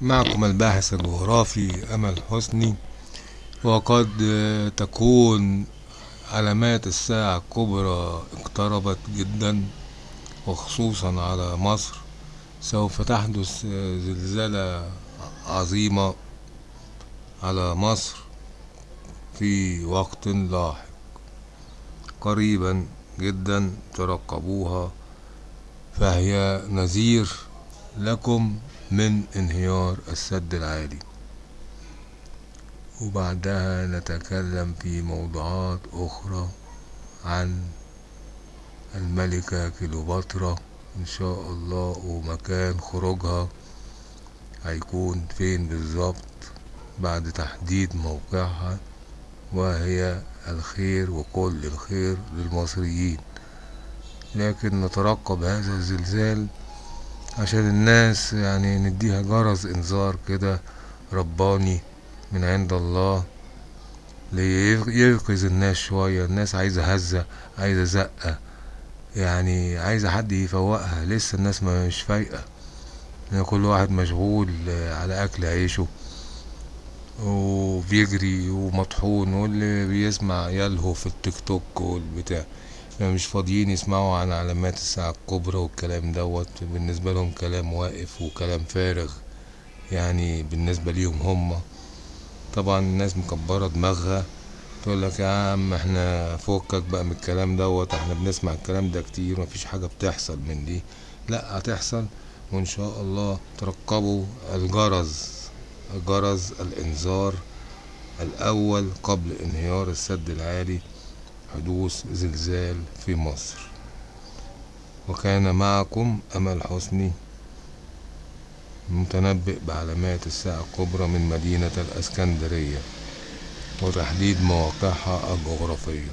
معكم الباحث الجغرافي أمل حسني وقد تكون علامات الساعة الكبرى اقتربت جدا وخصوصا على مصر. سوف تحدث زلزالة عظيمة على مصر في وقت لاحق. قريبا جدا ترقبوها فهي نذير لكم من انهيار السد العالي. وبعدها نتكلم في موضوعات أخرى عن الملكة كليوباترا. إن شاء الله ومكان خروجها هيكون فين بالظبط بعد تحديد موقعها. وهي الخير وكل الخير للمصريين. لكن نترقب هذا الزلزال عشان الناس يعني نديها جرس انذار كده رباني من عند الله لييقظ الناس شوية الناس عايزة هزة عايزة زقة يعني عايزة حد يفوقها. لسه الناس مش فايقة. يعني كل واحد مشغول على أكل عيشه وبيجري ومطحون واللي بيسمع يلهو في التيك توك والبتاع. مش فاضيين يسمعوا عن علامات الساعة الكبرى والكلام دوت. بالنسبة لهم كلام واقف وكلام فارغ يعني بالنسبة ليهم هما طبعا الناس مكبرة دماغها تقول لك يا عم إحنا فكك بقى من الكلام دوت إحنا بنسمع الكلام ده كتير مفيش حاجة بتحصل من دي. لا هتحصل وإن شاء الله ترقبوا الجرس جرس الإنذار الأول قبل انهيار السد العالي. حدوث زلزال في مصر. وكان معكم أمل حسني متنبئ بعلامات الساعة الكبرى من مدينة الأسكندرية وتحديد مواقعها الجغرافية.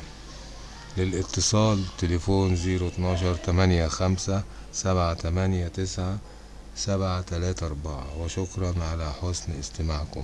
للاتصال تليفون زيرو اتناشر تمانية خمسة سبعة تمانية تسعة سبعة تلاتة أربعة. وشكرا على حسن استماعكم.